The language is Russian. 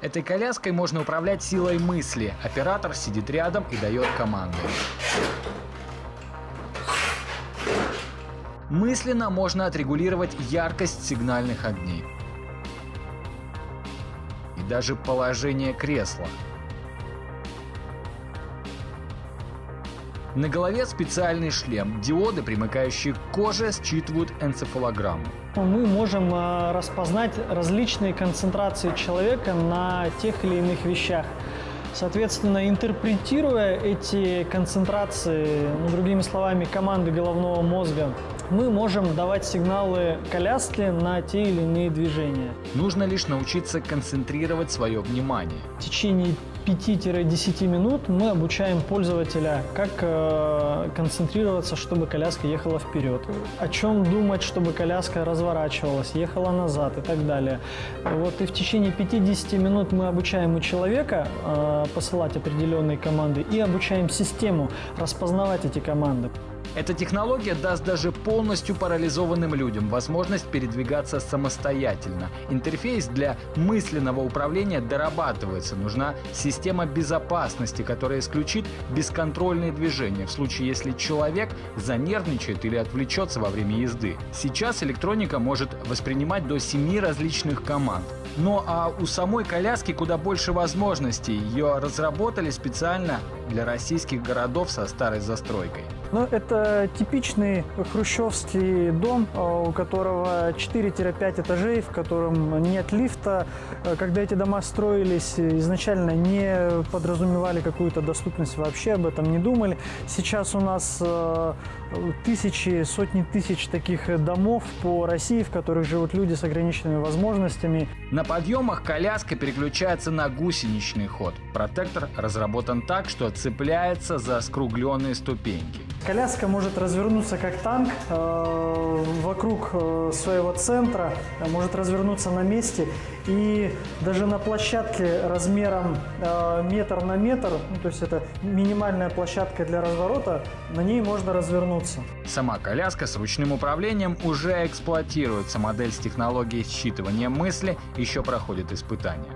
Этой коляской можно управлять силой мысли. Оператор сидит рядом и дает команды. Мысленно можно отрегулировать яркость сигнальных огней и даже положение кресла. На голове специальный шлем. Диоды, примыкающие к коже, считывают энцефалограмму. Мы можем э, распознать различные концентрации человека на тех или иных вещах. Соответственно, интерпретируя эти концентрации, ну, другими словами, команды головного мозга, мы можем давать сигналы коляске на те или иные движения. Нужно лишь научиться концентрировать свое внимание. В течение 5-10 минут мы обучаем пользователя, как э, концентрироваться, чтобы коляска ехала вперед, о чем думать, чтобы коляска разворачивалась, ехала назад и так далее. Вот и в течение 50 минут мы обучаем у человека э, посылать определенные команды и обучаем систему распознавать эти команды. Эта технология даст даже полностью парализованным людям возможность передвигаться самостоятельно. Интерфейс для мысленного управления дорабатывается. Нужна система безопасности, которая исключит бесконтрольные движения в случае, если человек занервничает или отвлечется во время езды. Сейчас электроника может воспринимать до 7 различных команд. Но а у самой коляски куда больше возможностей. Ее разработали специально для российских городов со старой застройкой. Ну, это типичный хрущевский дом, э, у которого 4-5 этажей, в котором нет лифта. Э, когда эти дома строились, изначально не подразумевали какую-то доступность, вообще об этом не думали. Сейчас у нас э, тысячи, сотни тысяч таких домов по России, в которых живут люди с ограниченными возможностями. На подъемах коляска переключается на гусеничный ход. Протектор разработан так, что цепляется за скругленные ступеньки. Коляска может развернуться как танк э, вокруг э, своего центра, э, может развернуться на месте и даже на площадке размером метр на метр, ну, то есть это минимальная площадка для разворота, на ней можно развернуться. Сама коляска с ручным управлением уже эксплуатируется. Модель с технологией считывания мысли еще проходит испытания.